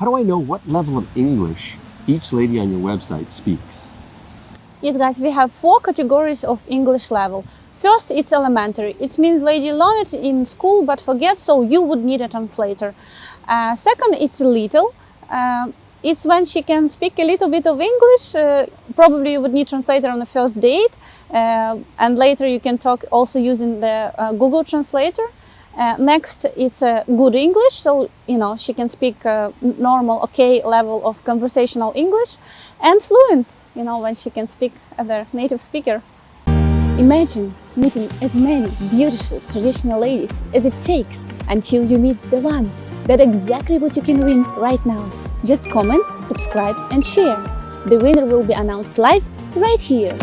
how do I know what level of English each lady on your website speaks? Yes, guys, we have four categories of English level. First, it's elementary. It means lady learned it in school but forget, so you would need a translator. Uh, second, it's little. Uh, it's when she can speak a little bit of English. Uh, probably you would need translator on the first date, uh, and later you can talk also using the uh, Google Translator. Uh, next, it's a good English, so you know she can speak uh, normal, okay level of conversational English, and fluent. You know when she can speak a native speaker. Imagine meeting as many beautiful traditional ladies as it takes until you meet the one. That's exactly what you can win right now. Just comment, subscribe and share. The winner will be announced live right here.